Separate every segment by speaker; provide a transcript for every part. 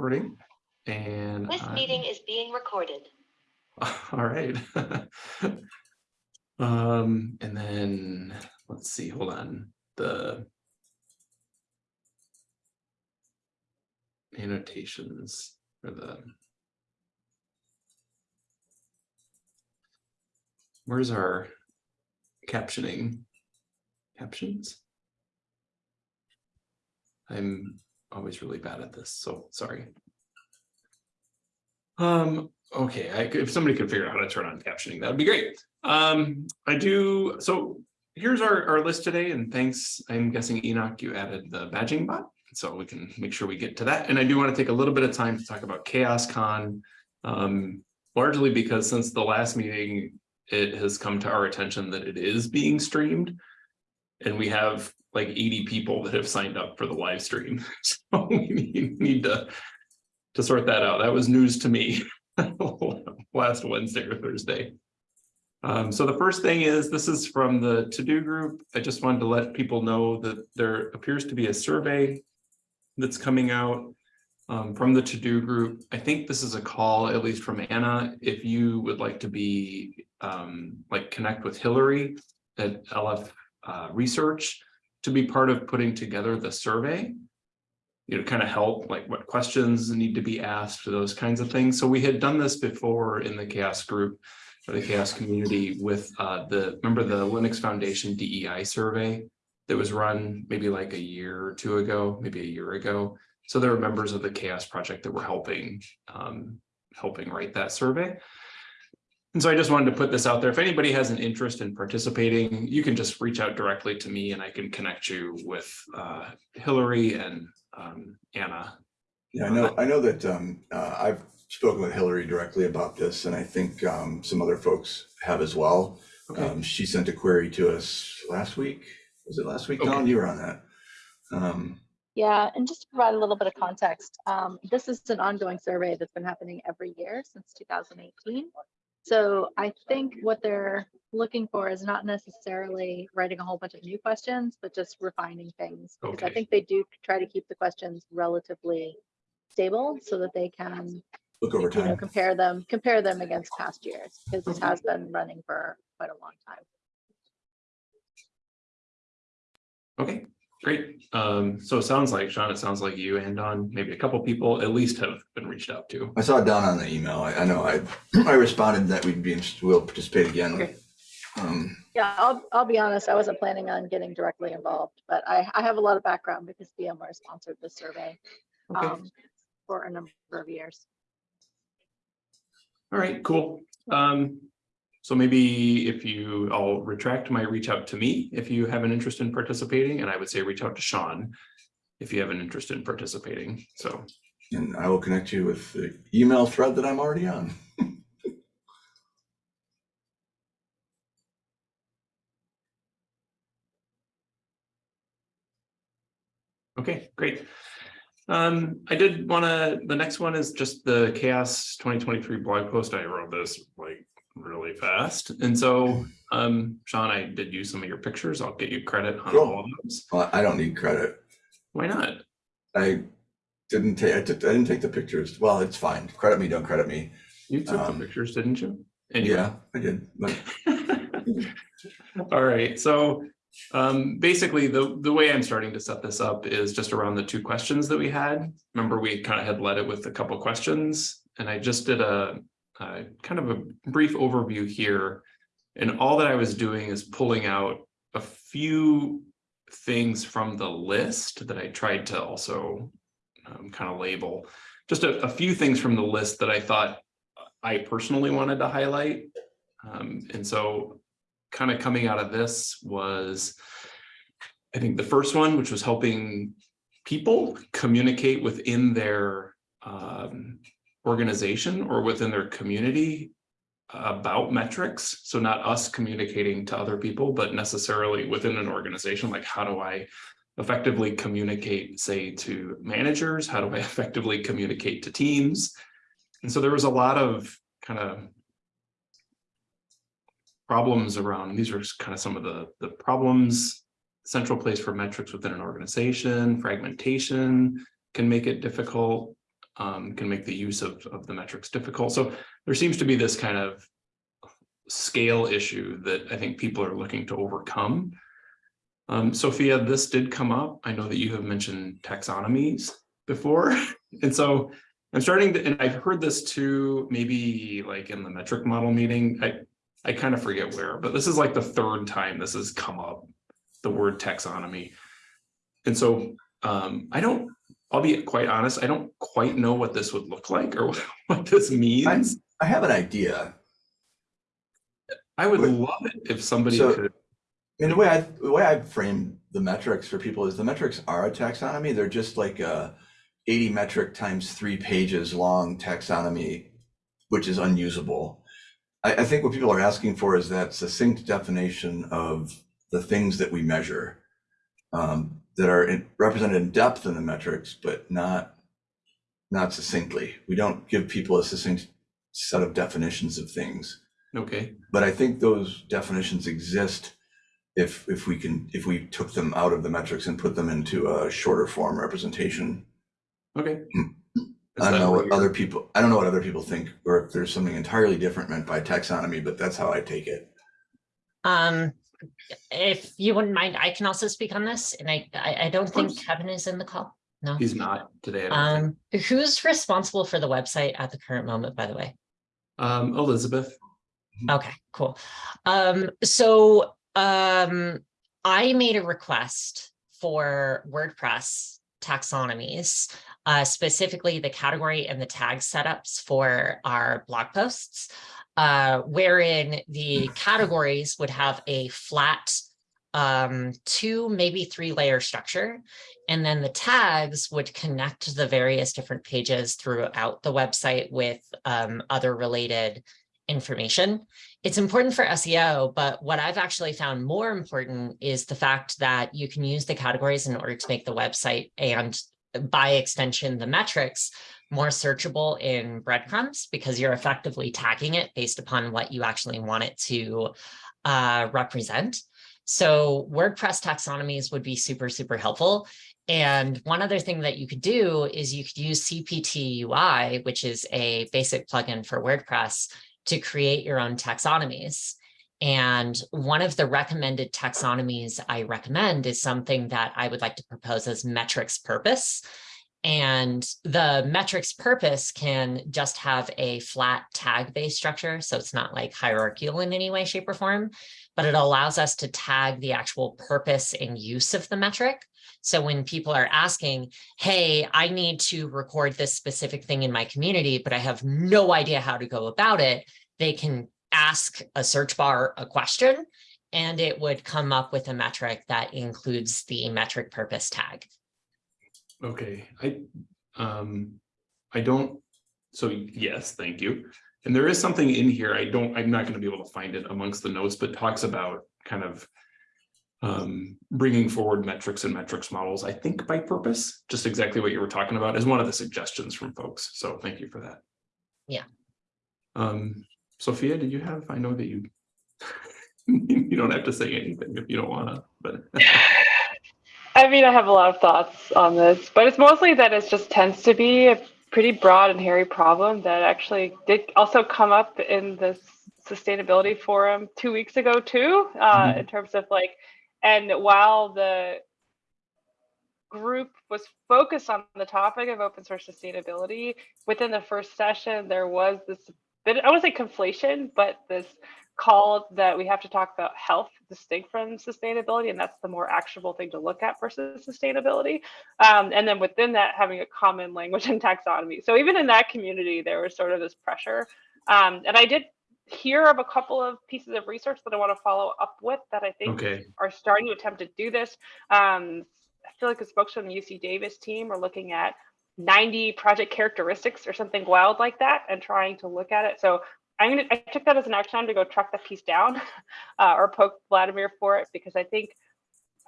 Speaker 1: recording and.
Speaker 2: This
Speaker 1: I-
Speaker 2: meeting is being recorded.
Speaker 1: All right. Um, and then, let's see, hold on, the. Annotations for the. Where's our captioning? Captions? I'm always really bad at this, so sorry. Um, okay, I if somebody could figure out how to turn on captioning, that would be great. Um, I do, so here's our, our list today and thanks, I'm guessing Enoch, you added the badging bot. So we can make sure we get to that. And I do want to take a little bit of time to talk about CHAOSScon. Um, largely because since the last meeting, it has come to our attention that it is being streamed. And we have like 80 people that have signed up for the live stream. So we need- to to sort that out. That was news to me last Wednesday or Thursday. Um, so the first thing is, this is from the to-do group. I just wanted to let people know that there appears to be a survey that's coming out um, from the to-do group. I think this is a call, at least from Anna, if you would like to be um, like connect with Hillary at LF uh, Research to be part of putting together the survey you know, kind of help, like what questions need to be asked, those kinds of things. So we had done this before in the CHAOSS group or the CHAOSS community with uh, the, remember the Linux Foundation DEI survey that was run maybe like a year or two ago, maybe a year ago. So there were members of the CHAOSS project that were helping, um, helping write that survey. And so I just wanted to put this out there. If anybody has an interest in participating, you can just reach out directly to me and I can connect you with uh, Hillary and um, Anna.
Speaker 3: Yeah, I know, I know that um, uh, I've spoken with Hillary directly about this, and I think um, some other folks have as well.
Speaker 1: Okay,
Speaker 3: Um, She sent a query to us last week. Was it last week,
Speaker 1: Okay.
Speaker 3: Dawn? You were on that. Um,
Speaker 4: Yeah, and just to provide a little bit of context, um, this is an ongoing survey that's been happening every year since 2018. So I think what they're looking for is not necessarily writing a whole bunch of new questions, but just refining things. Because I think they do try to keep the questions relatively stable so that they can,
Speaker 3: Look over time,
Speaker 4: you know, compare them, compare them against past years. Because this has been running for quite a long time.
Speaker 1: okay, great. Um, so it sounds like, Sean, it sounds like you and Dawn, maybe a couple people at least have been reached out to.
Speaker 3: I saw Dawn on the email. I, I know I, I responded that we'd be, interested. we'll participate again.
Speaker 1: Okay.
Speaker 3: Um,
Speaker 4: Yeah, I'll, I'll be honest, I wasn't planning on getting directly involved, but I, I have a lot of background because VMware sponsored this survey
Speaker 1: Okay,
Speaker 4: um, for a number of years.
Speaker 1: all right, cool. Um, so maybe if you, I'll retract my reach out to me if you have an interest in participating, and I would say reach out to Sean if you have an interest in participating. So,
Speaker 3: And I will connect you with the email thread that I'm already on.
Speaker 1: okay, great. Um, I did want to, the next one is just the CHAOSS twenty twenty-three blog post. I wrote this like really fast. And so, um, Sean, I did use some of your pictures. I'll get you credit on
Speaker 3: Cool.
Speaker 1: all of those.
Speaker 3: Well, I don't need credit.
Speaker 1: Why not?
Speaker 3: I didn't take, I I didn't take the pictures. Well, it's fine. Credit me, don't credit me.
Speaker 1: You took the
Speaker 3: Um,
Speaker 1: pictures, didn't you? Anyway.
Speaker 3: Yeah, I did.
Speaker 1: All right, so um, basically the, the way I'm starting to set this up is just around the two questions that we had. Remember, we kind of had led it with a couple questions and I just did a, a kind of a brief overview here. And all that I was doing is pulling out a few things from the list that I tried to also um, kind of label. Just a, a few things from the list that I thought I personally wanted to highlight. Um, and so kind of coming out of this was, I think the first one, which was helping people communicate within their um, organization or within their community about metrics. So not us communicating to other people, but necessarily within an organization, like how do I effectively communicate, say, to managers? How do I effectively communicate to teams? And so there was a lot of kind of problems around, these are kind of some of the, the problems, central place for metrics within an organization, fragmentation can make it difficult. Um, can make the use of, of the metrics difficult. So there seems to be this kind of scale issue that I think people are looking to overcome. Um, Sophia, this did come up. I know that you have mentioned taxonomies before. And so I'm starting to, and I've heard this too, maybe like in the metric model meeting. I, I kind of forget where, but this is like the third time this has come up, the word taxonomy. And so um, I don't, I'll be quite honest, I don't quite know what this would look like or what this means.
Speaker 3: I have an idea.
Speaker 1: I would
Speaker 3: Wait.
Speaker 1: love it if somebody
Speaker 3: So-
Speaker 1: could,
Speaker 3: I mean, the way I, the way I frame the metrics for people is the metrics are a taxonomy. They're just like a 80 metric times three pages long taxonomy, which is unusable. I, I think what people are asking for is that succinct definition of the things that we measure um, that are in, represented in depth in the metrics, but not not succinctly. We don't give people a succinct set of definitions of things
Speaker 1: okay,
Speaker 3: but I think those definitions exist if if we can if we took them out of the metrics and put them into a shorter form representation.
Speaker 1: okay.
Speaker 3: Hmm.
Speaker 1: Is
Speaker 3: I don't know what
Speaker 1: you're-
Speaker 3: other people I don't know what other people think or if there's something entirely different meant by taxonomy, but that's how I take it.
Speaker 2: Um, if you wouldn't mind, I can also speak on this, and I, I, I don't think. Kevin is in the call. No.
Speaker 1: He's not today. I don't think.
Speaker 2: Um, who's responsible for the website at the current moment, by the way?
Speaker 1: Um, Elizabeth,
Speaker 2: Okay, cool. Um, so, um, I made a request for WordPress taxonomies, uh, specifically the category and the tag setups for our blog posts, uh, wherein the categories would have a flat um, two, maybe three layer structure. And then the tags would connect the various different pages throughout the website with um, other related information. It's important for SEO, but what I've actually found more important is the fact that you can use the categories in order to make the website and by extension, the metrics more searchable in breadcrumbs because you're effectively tagging it based upon what you actually want it to uh, represent. So WordPress taxonomies would be super, super helpful. And one other thing that you could do is you could use CPT UI, which is a basic plugin for WordPress to create your own taxonomies. And one of the recommended taxonomies I recommend is something that I would like to propose as metrics purpose. And the metrics purpose can just have a flat tag based structure. So it's not like hierarchical in any way, shape or form, but it allows us to tag the actual purpose and use of the metric. So when people are asking, hey, I need to record this specific thing in my community, but I have no idea how to go about it, they can ask a search bar a question and it would come up with a metric that includes the metric purpose tag.
Speaker 1: Okay, I, um, I don't, so yes, thank you. And there is something in here, I don't, I'm not gonna be able to find it amongst the notes, but talks about kind of um, bringing forward metrics and metrics models, I think by purpose, just exactly what you were talking about is one of the suggestions from folks. So thank you for that.
Speaker 2: Yeah.
Speaker 1: Um, Sophia, did you have, I know that you, you don't have to say anything if you don't wanna, but.
Speaker 5: I mean, I have a lot of thoughts on this, but it's mostly that it just tends to be a pretty broad and hairy problem that actually did also come up in this sustainability forum two weeks ago too, uh,
Speaker 1: Mhm.
Speaker 5: in terms of like, and while the group was focused on the topic of open source sustainability, within the first session, there was this bit, I would say conflation, but this call that we have to talk about health distinct from sustainability, and that's the more actionable thing to look at versus sustainability. Um, and then within that, having a common language and taxonomy. So even in that community, there was sort of this pressure. Um, and I did hear of a couple of pieces of research that I want to follow up with that I think
Speaker 1: Okay,
Speaker 5: are starting to attempt to do this. Um, I feel like the folks from the UC Davis team are looking at 90 project characteristics or something wild like that and trying to look at it. So I'm gonna, I took that as an action item to go track that piece down uh, or poke Vladimir for it because I think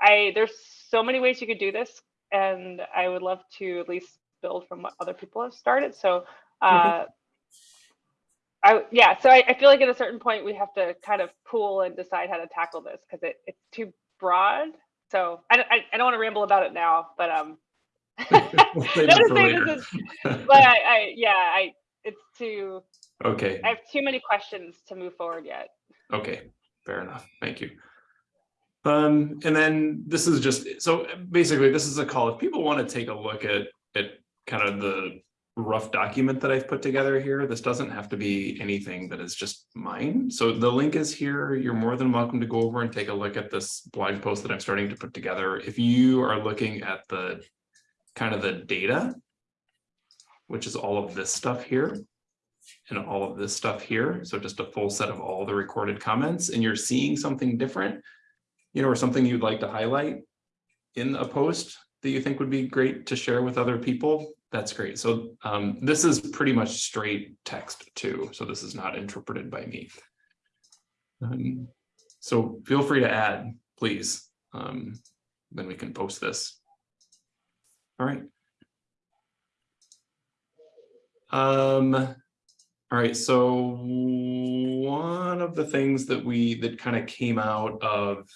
Speaker 5: I there's so many ways you could do this and I would love to at least build from what other people have started. So uh, I yeah, so I, I feel like at a certain point we have to kind of pool and decide how to tackle this because it, it's too broad. So I, don't- I, I don't want to ramble about it now, but um,
Speaker 1: We'll save
Speaker 5: Not
Speaker 1: it
Speaker 5: to
Speaker 1: for
Speaker 5: say this is- But I, I, yeah, I, it's too,
Speaker 1: Okay,
Speaker 5: I have too many questions to move forward yet.
Speaker 1: okay, fair enough. Thank you. Um, and then this is just, so basically, this is a call. If people want to take a look at, at kind of the rough document that I've put together here, this doesn't have to be anything that is just mine. So the link is here. You're more than welcome to go over and take a look at this blog post that I'm starting to put together. If you are looking at the kind of the data, which is all of this stuff here, and all of this stuff here. So just a full set of all the recorded comments and you're seeing something different, you know, or something you'd like to highlight in a post that you think would be great to share with other people, that's great. So um, this is pretty much straight text too. So this is not interpreted by me. Um, so feel free to add, please. Um, then we can post this. All right. Um, all right, so one of the things that we, that kind of came out of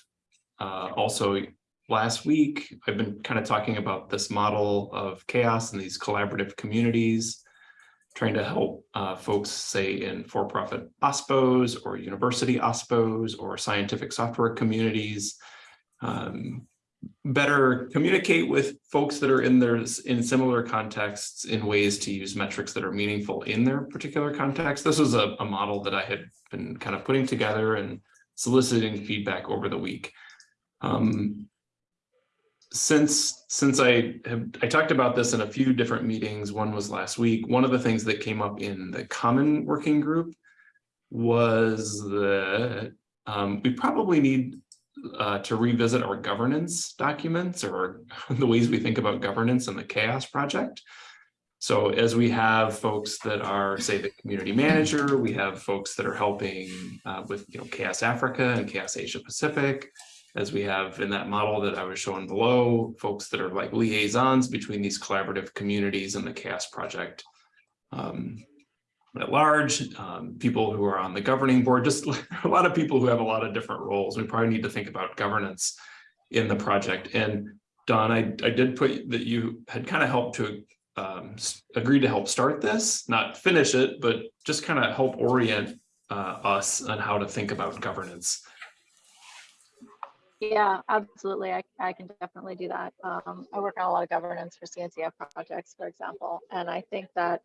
Speaker 1: uh, also last week, I've been kind of talking about this model of CHAOSS and these collaborative communities, trying to help uh, folks say in for-profit OSPOs or university OSPOs or scientific software communities, um, better communicate with folks that are in their in similar contexts in ways to use metrics that are meaningful in their particular context. This was a, a model that I had been kind of putting together and soliciting feedback over the week. Um, since since I have I talked about this in a few different meetings, one was last week. One of the things that came up in the common working group was that um, we probably need uh, to revisit our governance documents or the ways we think about governance in the CHAOSS project. So as we have folks that are, say, the community manager, we have folks that are helping uh, with, you know, CHAOSS Africa and CHAOSS Asia Pacific, as we have in that model that I was showing below, folks that are like liaisons between these collaborative communities and the CHAOSS Project. Um, at large, um, people who are on the governing board, just a lot of people who have a lot of different roles. We probably need to think about governance in the project. And Dawn, I, I did put that you had kind of helped to um, agree to help start this, not finish it, but just kind of help orient uh, us on how to think about governance.
Speaker 4: Yeah, absolutely. I, I can definitely do that. Um, I work on a lot of governance for CNCF projects, for example, and I think that,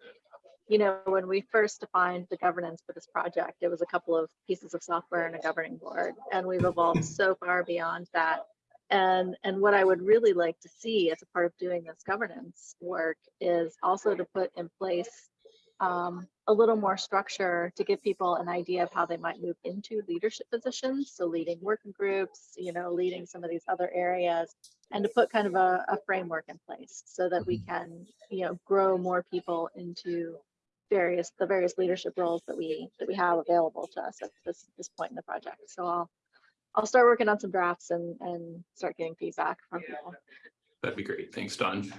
Speaker 4: you know, when we first defined the governance for this project, it was a couple of pieces of software and a governing board, and we've evolved so far beyond that. And, and what I would really like to see as a part of doing this governance work is also to put in place um, a little more structure to give people an idea of how they might move into leadership positions. So leading working groups, you know, leading some of these other areas and to put kind of a, a framework in place so that we can, you know, grow more people into various, the various leadership roles that we, that we have available to us at this, this point in the project. So I'll, I'll start working on some drafts and, and start getting feedback from people.
Speaker 1: That'd be great. Thanks, Dawn.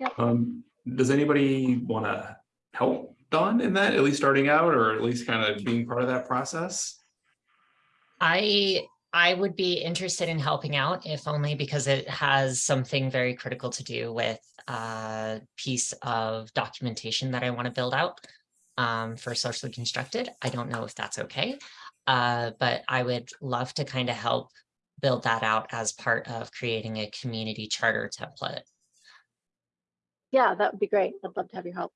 Speaker 4: Yep.
Speaker 1: Um, does anybody want to help Dawn in that, at least starting out, or at least kind of being part of that process?
Speaker 2: I I would be interested in helping out if only because it has something very critical to do with a piece of documentation that I want to build out um, for socially constructed. I don't know if that's okay, uh, but I would love to kind of help build that out as part of creating a community charter template.
Speaker 4: Yeah, that would be great. I'd love to have your help.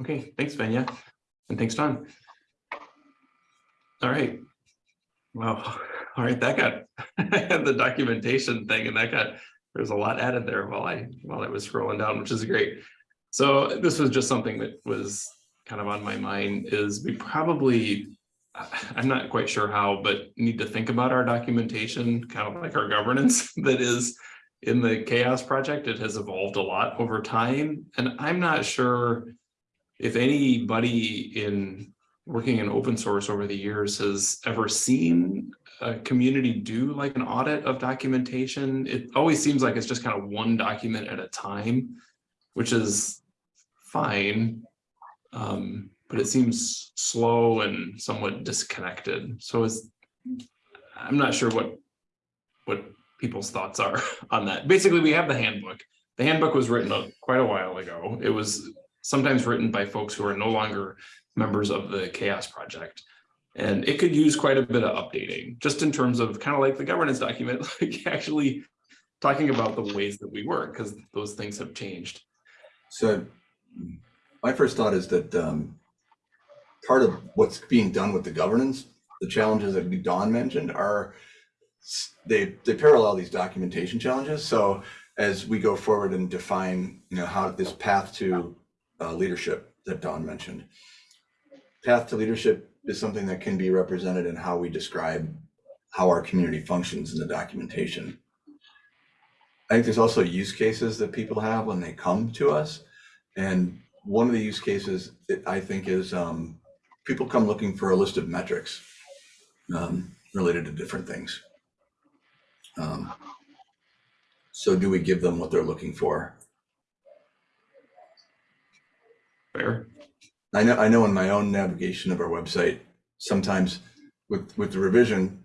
Speaker 1: Okay, thanks, Vanya. And thanks, Dawn. All right. Well, all right, that got, the documentation thing and that got, there's a lot added there while I, while I was scrolling down, which is great. So this was just something that was kind of on my mind is we probably, I'm not quite sure how, but need to think about our documentation, kind of like our governance that is in the CHAOSS project. It has evolved a lot over time. And I'm not sure if anybody in working in open source over the years has ever seen a community do like an audit of documentation, it always seems like it's just kind of one document at a time, which is fine. Um, but it seems slow and somewhat disconnected. So is, I'm not sure what what people's thoughts are on that. Basically, we have the handbook. The handbook was written quite a while ago. It was sometimes written by folks who are no longer members of the CHAOSS Project. And it could use quite a bit of updating, just in terms of kind of like the governance document, like actually talking about the ways that we work, because those things have changed.
Speaker 3: So my first thought is that um, part of what's being done with the governance, the challenges that Dawn mentioned are they they parallel these documentation challenges. So as we go forward and define, you know, how this path to uh, leadership that Dawn mentioned, path to leadership is something that can be represented in how we describe how our community functions in the documentation. I think there's also use cases that people have when they come to us. And one of the use cases that I think is um, people come looking for a list of metrics um, related to different things. Um, so do we give them what they're looking for?
Speaker 1: Fair?
Speaker 3: I know, I know in my own navigation of our website, sometimes with, with the revision,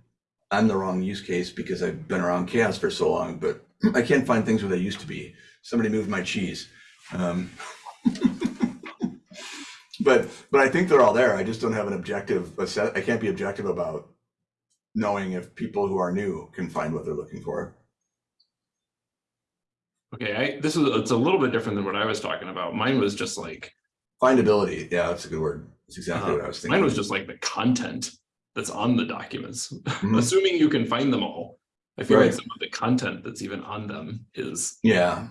Speaker 3: I'm the wrong use case because I've been around CHAOSS for so long, but I can't find things where they used to be. Somebody moved my cheese. Um, but, but I think they're all there. I just don't have an objective, I can't be objective about knowing if people who are new can find what they're looking for.
Speaker 1: Okay, I, this is, it's a little bit different than what I was talking about. Mine was just like,
Speaker 3: Findability, yeah, that's a good word. That's exactly what I was thinking.
Speaker 1: Mine was just like the content that's on the documents,
Speaker 3: Mhm.
Speaker 1: assuming you can find them all. I feel like some of the content that's even on them is
Speaker 3: Yeah,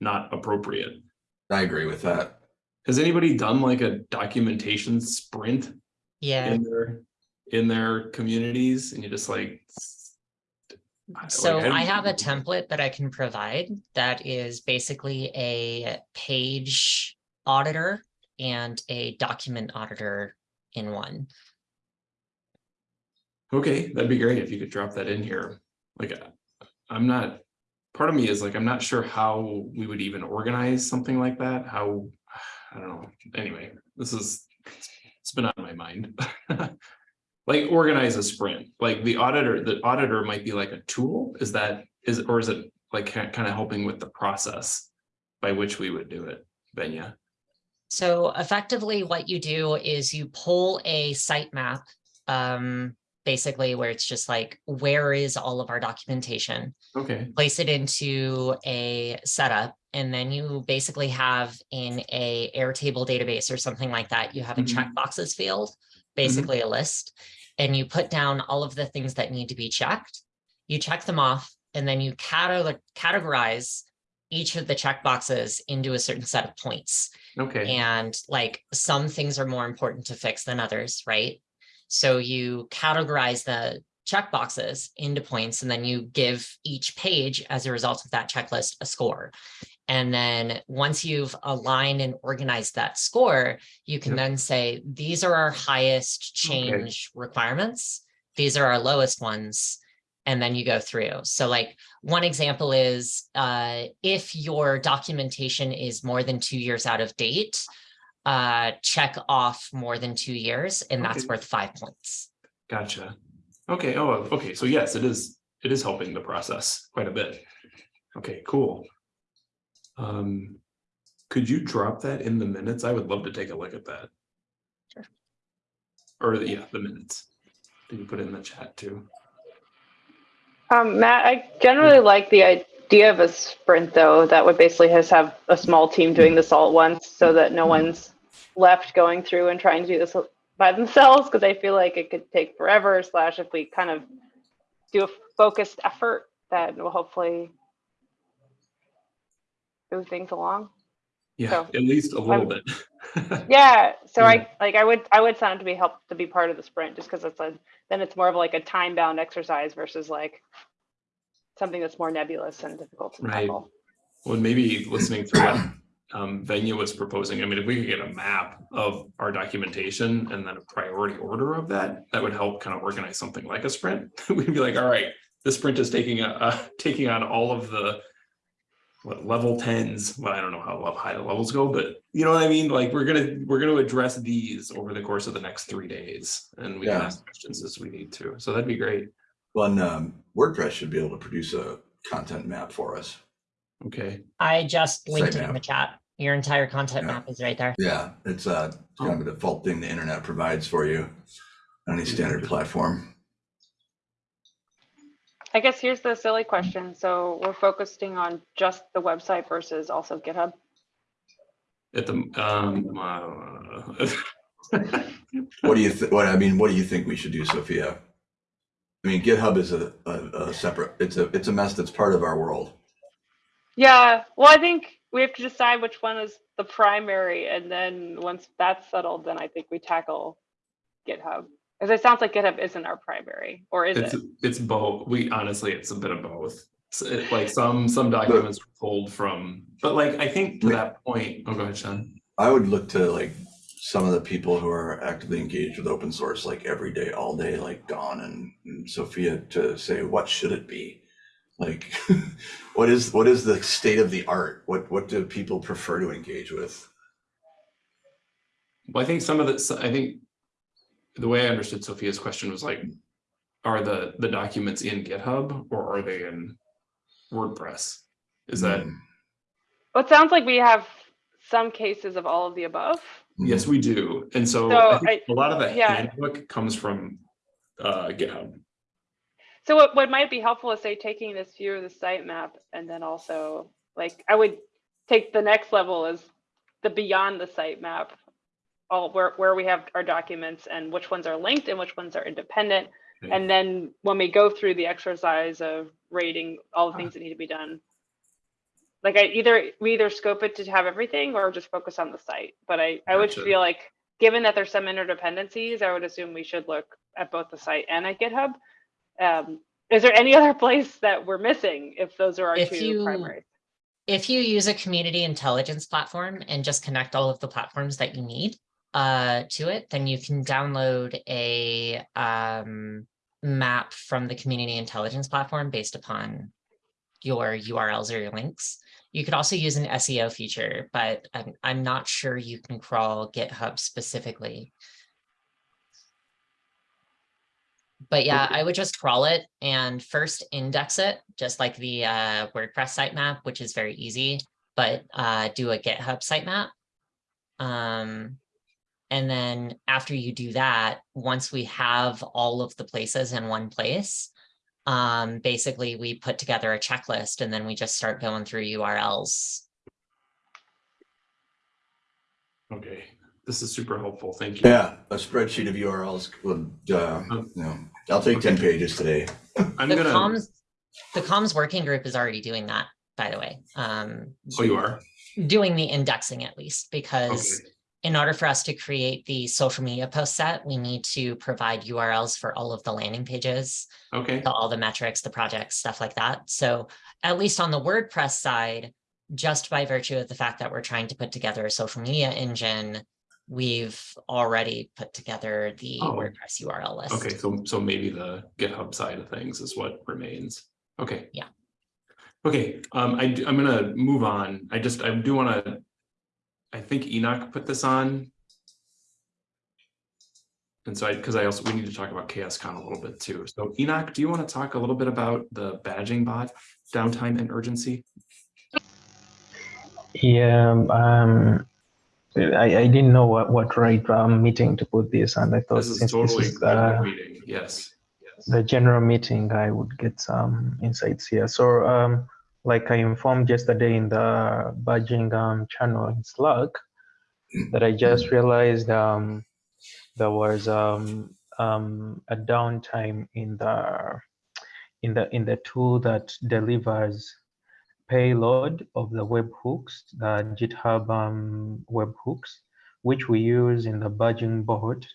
Speaker 1: not appropriate.
Speaker 3: I agree with that.
Speaker 1: Has anybody done like a documentation sprint
Speaker 2: Yeah.
Speaker 1: in their, in their communities and you just like. like,
Speaker 2: So
Speaker 1: how do
Speaker 2: I have a template that I can provide that is basically a page auditor and a document auditor in one.
Speaker 1: Okay, that'd be great if you could drop that in here. Like, I'm not, part of me is like, I'm not sure how we would even organize something like that, how, I don't know, anyway, this is, it's been on my mind. Like organize a sprint, like the auditor, the auditor might be like a tool, is that, is, or is it like kind of helping with the process by which we would do it, Benya?
Speaker 2: So effectively what you do is you pull a sitemap, um, basically where it's just like, where is all of our documentation?
Speaker 1: Okay,
Speaker 2: place it into a setup, and then you basically have in a Airtable database or something like that, you have a
Speaker 1: Mhm.
Speaker 2: checkboxes field, basically a list, and you put down all of the things that need to be checked. You check them off, and then you cate- categorize each of the checkboxes into a certain set of points.
Speaker 1: okay,
Speaker 2: And like some things are more important to fix than others, right? So you categorize the checkboxes into points and then you give each page as a result of that checklist a score. And then once you've aligned and organized that score, you can
Speaker 1: Yep.
Speaker 2: then say, these are our highest change requirements. These are our lowest ones. And then you go through. So like one example is uh, if your documentation is more than two years out of date, uh, check off more than two years, and that's
Speaker 1: Okay.
Speaker 2: worth five points.
Speaker 1: gotcha. Okay, oh, okay, so yes, it is, it is helping the process quite a bit. Okay, cool. Um, could you drop that in the minutes? I would love to take a look at that.
Speaker 2: Sure.
Speaker 1: Or, the- yeah, the minutes. Did you put it in the chat too?
Speaker 5: Um, Matt, I generally like the idea of a sprint though, that would basically just have a small team doing this all at once so that no one's left going through and trying to do this by themselves, because I feel like it could take forever, slash if we kind of do a focused effort, that will hopefully move things along.
Speaker 1: Yeah,
Speaker 5: So,
Speaker 1: at least a little
Speaker 5: I'm-
Speaker 1: bit.
Speaker 5: Yeah, so
Speaker 1: Yeah.
Speaker 5: I, like, I would, I would sign up to be helped to be part of the sprint, just because it's a, then it's more of like a time-bound exercise versus like something that's more nebulous and difficult to
Speaker 1: Right.
Speaker 5: tackle.
Speaker 1: Well, maybe listening to what um venue was proposing, I mean, if we could get a map of our documentation and then a priority order of that, that would help kind of organize something like a sprint. We'd be like, all right, this sprint is taking a, uh, taking on all of the what level tens, well, I don't know how high the levels go, but you know what I mean? Like, we're gonna, we're gonna address these over the course of the next three days. And we can ask questions as we need to. So that'd be great.
Speaker 3: Well, and, um, WordPress should be able to produce a content map for us.
Speaker 1: Okay,
Speaker 2: I just linked it in the chat. Your entire content
Speaker 3: Yeah.
Speaker 2: map is right there.
Speaker 3: Yeah, it's uh kind of a default thing the internet provides for you on any standard platform.
Speaker 5: I guess here's the silly question. So we're focusing on just the website versus also GitHub.
Speaker 1: at the, um, uh,
Speaker 3: What do you, th- what, I mean, what do you think we should do, Sophia? I mean, GitHub is a, a, a separate, it's a, it's a mess that's part of our world.
Speaker 5: Yeah, well, I think we have to decide which one is the primary, and then once that's settled, then I think we tackle GitHub. Because it sounds like GitHub isn't our primary, or is
Speaker 1: It's,
Speaker 5: it?
Speaker 1: it's both, we honestly, it's a bit of both. It's, it- Like some, some documents are pulled from, but like, I think to that point, oh, go ahead, Sean.
Speaker 3: I would look to like some of the people who are actively engaged with open source, like every day, all day, like Dawn and, and Sophia to say, what should it be? Like, what is, what is the state of the art? What, what do people prefer to engage with?
Speaker 1: Well, I think some of the, I think the way I understood Sophia's question was like, are the, the documents in GitHub or are they in WordPress? Is that,
Speaker 3: Mm,
Speaker 5: Well, it sounds like we have some cases of all of the above.
Speaker 3: mm.
Speaker 1: yes, we do. And so
Speaker 5: So
Speaker 1: I think
Speaker 5: I-
Speaker 1: a lot of the
Speaker 5: yeah.
Speaker 1: handbook comes from uh, GitHub.
Speaker 5: So what, what might be helpful is say taking this view of the sitemap and then also like I would take the next level is the beyond the sitemap. All where, where we have our documents and which ones are linked and which ones are independent.
Speaker 1: Okay.
Speaker 5: And then when we go through the exercise of rating all the things that need to be done. Like I either, we either scope it to have everything or just focus on the site. But I, I would
Speaker 1: Gotcha.
Speaker 5: feel like, given that there's some interdependencies, I would assume we should look at both the site and at GitHub. Um, is there any other place that we're missing if those are our
Speaker 2: If
Speaker 5: two
Speaker 2: you-
Speaker 5: primaries?
Speaker 2: If you use a community intelligence platform and just connect all of the platforms that you need uh, to it, then you can download a um, map from the community intelligence platform based upon your URLs or your links. You could also use an SEO feature, but I'm, I'm not sure you can crawl GitHub specifically. But yeah, I would just crawl it and first index it, just like the uh, WordPress sitemap, which is very easy, but uh, do a GitHub sitemap. Um, and then after you do that, once we have all of the places in one place, um, basically we put together a checklist and then we just start going through URLs.
Speaker 1: Okay, this is super helpful. Thank you.
Speaker 3: Yeah, a spreadsheet of URLs would, uh, you know, I'll take ten pages today.
Speaker 1: I'm
Speaker 2: The
Speaker 1: gonna,
Speaker 2: comms, the comms working group is already doing that, by the way. Um,
Speaker 1: oh, you are?
Speaker 2: doing the indexing at least, because
Speaker 1: Okay,
Speaker 2: in order for us to create the social media post set, we need to provide URLs for all of the landing pages,
Speaker 1: okay,
Speaker 2: to all the metrics, the projects, stuff like that. So at least on the WordPress side, just by virtue of the fact that we're trying to put together a social media engine, we've already put together the
Speaker 1: Oh.
Speaker 2: WordPress URL list.
Speaker 1: okay, so, so maybe the GitHub side of things is what remains. Okay.
Speaker 2: Yeah.
Speaker 1: Okay, um, I, I'm gonna move on. I just, I do wanna, I think Enoch put this on. And so I, because I also, we need to talk about CHAOSScon a little bit too. So Enoch, do you want to talk a little bit about the badging bot downtime and urgency?
Speaker 6: Yeah, um, I, I didn't know what, what right um, meeting to put this, and I thought
Speaker 1: This is
Speaker 6: since
Speaker 1: totally
Speaker 6: this is the,
Speaker 1: meeting, yes. yes.
Speaker 6: the general meeting, I would get some insights here. So, um, like I informed yesterday in the badging um, channel in Slack, that I just realized um, there was um, um, a downtime in the in the in the tool that delivers payload of the webhooks, the GitHub um, webhooks, which we use in the badging bot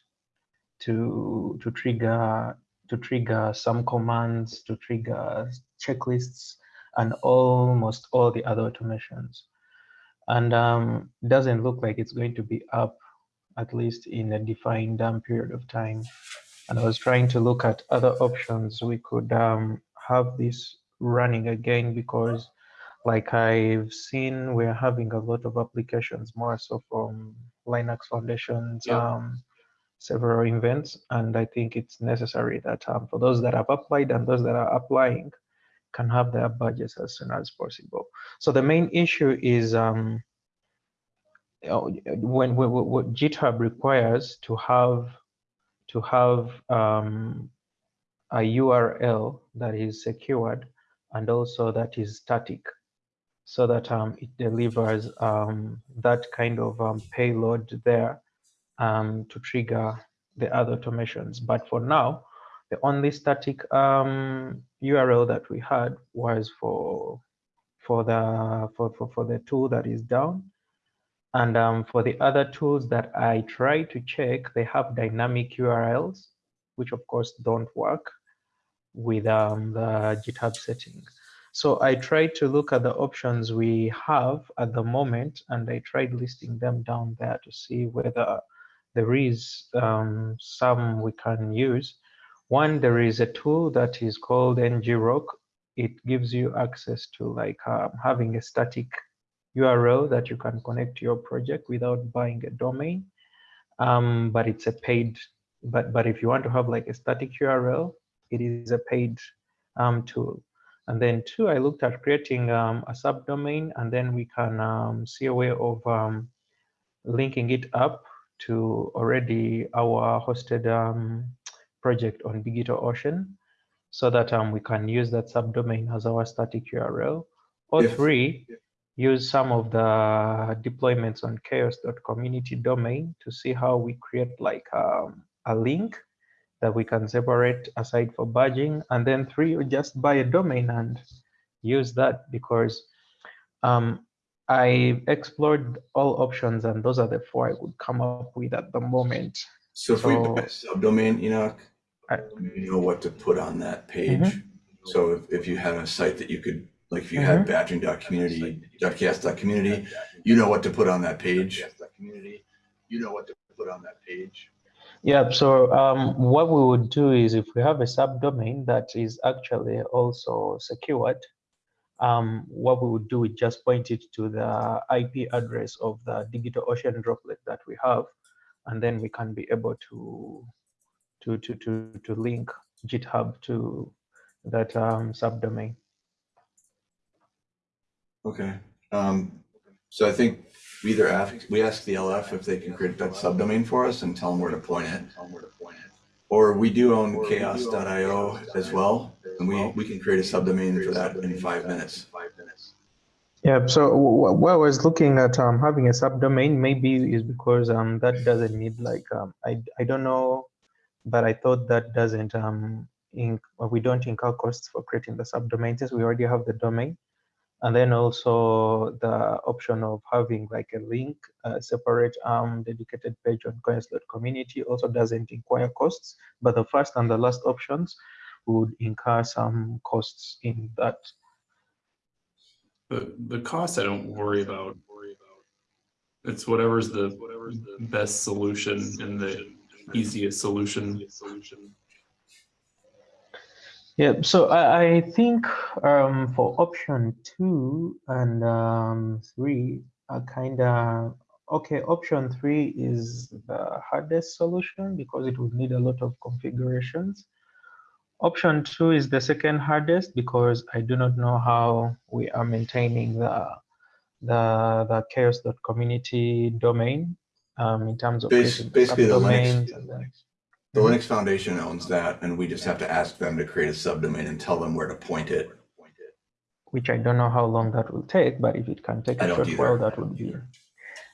Speaker 6: to to trigger to trigger some commands, to trigger checklists, and almost all the other automations. And um, doesn't look like it's going to be up, at least in a defined um, period of time. And I was trying to look at other options we could um, have this running again because like I've seen, we're having a lot of applications more so from Linux Foundation's
Speaker 1: Yeah.
Speaker 6: um, several events, and I think it's necessary that um, for those that have applied and those that are applying can have their budgets as soon as possible. So the main issue is um, uh, when, when what GitHub requires to have to have um, a URL that is secured and also that is static so that um, it delivers um, that kind of um, payload there um, to trigger the other automations. But for now, the only static um, URL that we had was for for the for, for, for the tool that is down. And um, for the other tools that I try to check, they have dynamic URLs, which of course don't work with um, the GitHub settings. So I tried to look at the options we have at the moment, and I tried listing them down there to see whether there is um, some we can use. One, there is a tool that is called ngrok. It gives you access to like um, having a static URL that you can connect to your project without buying a domain. Um, but it's a paid, but, but if you want to have like a static URL, it is a paid um, tool. And then two, I looked at creating um, a subdomain and then we can um, see a way of um, linking it up to already our hosted um, project on DigitalOcean so that um, we can use that subdomain as our static URL. Or
Speaker 3: If-
Speaker 6: three, use some of the deployments on chaoss.community domain to see how we create like um, a link that we can separate aside for badging. And then three, just buy a domain and use that because um, I explored all options and those are the four I would come up with at the moment.
Speaker 3: So if we
Speaker 6: So-
Speaker 3: buy a subdomain, Enoch,
Speaker 6: I-
Speaker 3: you know what to put on that page.
Speaker 6: Mhm.
Speaker 3: So if, if you had a site that you could, like if you had badging.community, .chaoss.community, you know what to put on that page. You know what to put on that page.
Speaker 6: Yeah, so um, what we would do is if we have a subdomain that is actually also secured, um, what we would do is just point it to the IP address of the DigitalOcean droplet that we have, and then we can be able to to to to to link GitHub to that um, subdomain.
Speaker 3: Okay. Um, so I think we either ask, we ask the LF if they can create that subdomain for us and tell them where to point it. Or we do own chaos.io as well, and we, we can create a subdomain for that in five minutes.
Speaker 6: Yeah, so wh- what I was looking at um, having a subdomain maybe is because um, that doesn't need like, um, I, I don't know, but I thought that doesn't, um, well, we don't incur costs for creating the subdomain since we already have the domain. And then also the option of having like a link, a separate um, dedicated page on coins.community also doesn't require costs, but the first and the last options would incur some costs in that
Speaker 1: The, the cost I don't worry about. It's whatever's the, whatever's the best solution in the easiest solution.
Speaker 6: Yeah, so I, I think um, for option two and um, three are kind of okay. Option three is the hardest solution because it would need a lot of configurations. Option two is the second hardest because I do not know how we are maintaining the the the chaoss.community domain um, in terms of
Speaker 3: Bas- basically the Linux-
Speaker 6: subdomains and then
Speaker 3: The Linux Foundation owns that, and we just have to ask them to create a subdomain and tell them where to point it.
Speaker 6: which I don't know how long that will take, but if it can take
Speaker 3: I
Speaker 6: a short
Speaker 3: either.
Speaker 6: while, that would be.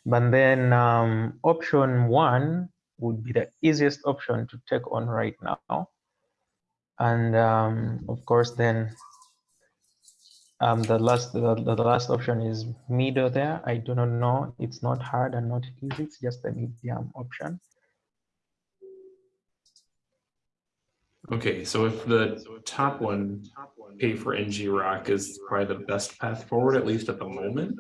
Speaker 6: But then um, option one would be the easiest option to take on right now. And um, of course, then um, the last the, the last option is middle there. I do not know. It's not hard and not easy. It's just a medium option.
Speaker 1: Okay, so if the top one, pay for ngrok is probably the best path forward, at least at the moment.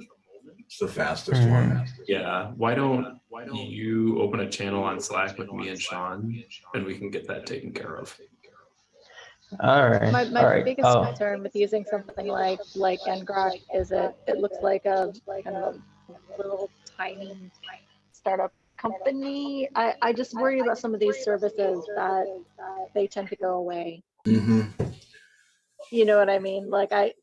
Speaker 3: It's the fastest
Speaker 6: Mhm.
Speaker 3: one.
Speaker 1: Yeah, why don't, why don't you open a channel on Slack with me and Sean, and we can get that taken care of.
Speaker 6: All right.
Speaker 4: My, my
Speaker 6: right.
Speaker 4: biggest
Speaker 6: Oh,
Speaker 4: concern with using something like, like ngrok is it, it looks like a, kind of a little tiny startup company, I, I just worry about some of these services that they tend to go away.
Speaker 3: hmm
Speaker 4: You know what I mean? Like I,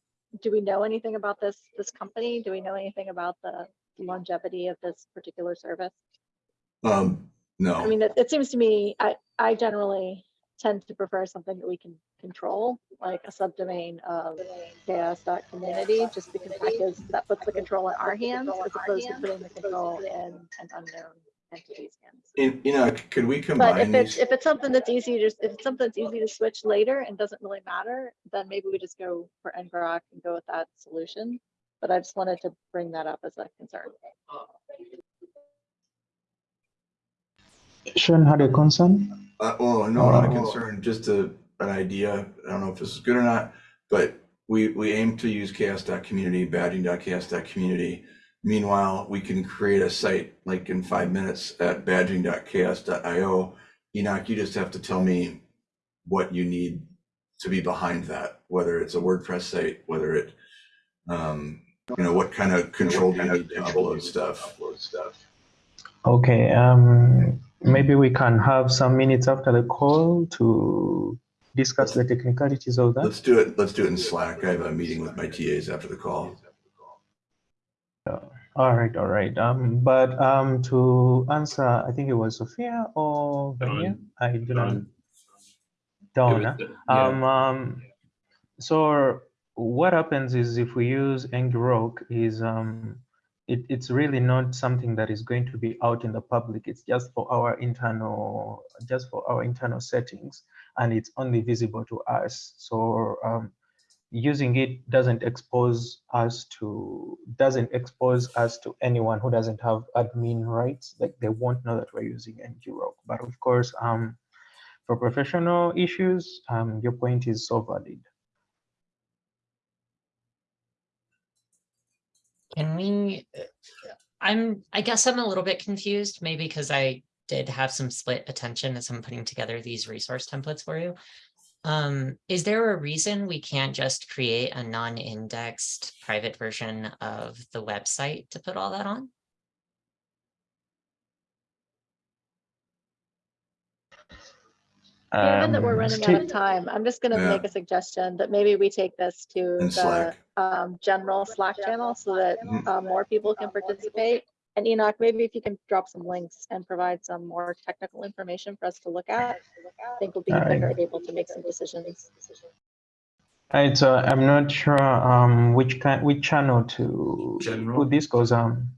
Speaker 4: do we know anything about this, this company? Do we know anything about the longevity of this particular service?
Speaker 3: Um, no.
Speaker 4: I mean, it, it seems to me, I, I generally tend to prefer something that we can control, like a subdomain of chaoss.community, just because that gives, that puts the control in our hands as opposed to putting the control in an unknown entity's hands.
Speaker 3: In- you know, could we combine
Speaker 4: But
Speaker 3: combine
Speaker 4: if it's,
Speaker 3: these?
Speaker 4: if it's something that's easy to, if it's something that's easy to switch later and doesn't really matter, then maybe we just go for ngrok and go with that solution. But I just wanted to bring that up as a concern.
Speaker 6: Sean had a concern.
Speaker 3: Uh, well, no, not a
Speaker 6: Oh.
Speaker 3: concern, just a, an idea. I don't know if this is good or not, but we, we aim to use chaoss.community, badging.chaoss.community. Meanwhile, we can create a site like in five minutes at badging.chaos.io. Enoch, you just have to tell me what you need to be behind that, whether it's a WordPress site, whether it, um, you know, what kind of control do you need to upload stuff?
Speaker 6: Okay, um, maybe we can have some minutes after the call to discuss the technicalities of that.
Speaker 3: Let's do it, let's do it in Slack. I have a meeting with my TAs after the call.
Speaker 6: All right, all right. Um, but um, to answer, I think it was Sophia or Vanya. I do not.
Speaker 1: Dawn.
Speaker 6: Donna.
Speaker 1: Was- yeah.
Speaker 6: Um, um, so what happens is if we use ngrok is um, it, it's really not something that is going to be out in the public. It's just for our internal, just for our internal settings, and it's only visible to us. So um, using it doesn't expose us to doesn't expose us to anyone who doesn't have admin rights. Like they won't know that we're using ngrok. But of course, um, for professional issues, um, your point is so valid.
Speaker 2: Can we, I'm, I guess I'm a little bit confused, maybe because I did have some split attention as I'm putting together these resource templates for you. Um, is there a reason we can't just create a non-indexed private version of the website to put all that on?
Speaker 4: Given that we're
Speaker 6: Um,
Speaker 4: running out of time, I'm just gonna
Speaker 3: Yeah.
Speaker 4: make a suggestion that maybe we take this to
Speaker 3: In
Speaker 4: the um, general Slack channel so that
Speaker 3: Mhm.
Speaker 4: uh, more people can participate. And Enoch, maybe if you can drop some links and provide some more technical information for us to look at, I think we'll be
Speaker 6: Alright.
Speaker 4: better able to make some decisions.
Speaker 6: Right, so I'm not sure um, which kind, which channel to
Speaker 1: General.
Speaker 6: put this goes um.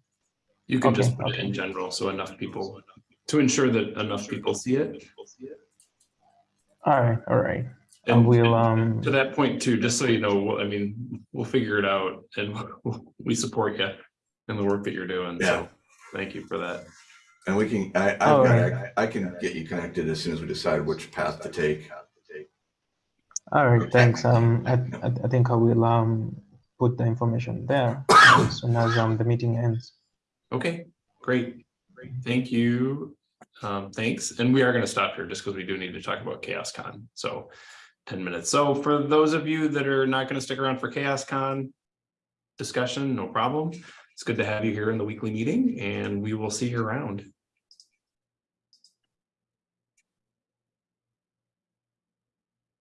Speaker 1: You can just
Speaker 6: Okay,
Speaker 1: put it in general, so enough people, to ensure that enough people see it.
Speaker 6: All right, all right. I
Speaker 1: And
Speaker 6: will um.
Speaker 1: To that point too, just so you know, I mean, we'll figure it out and we support you in the work that you're doing,
Speaker 3: Yeah.
Speaker 1: so thank you for that.
Speaker 3: And we can, I, I've got,
Speaker 6: right.
Speaker 3: I I can get you connected as soon as we decide which path to take.
Speaker 6: All right, thanks. Um, I, I I think I will um put the information there as soon as um the meeting ends.
Speaker 1: Okay, great, great. Thank you. Um, thanks. And we are gonna stop here just because we do need to talk about CHAOSScon. So ten minutes. So for those of you that are not gonna stick around for CHAOSScon discussion, no problem. It's good to have you here in the weekly meeting and we will see you around.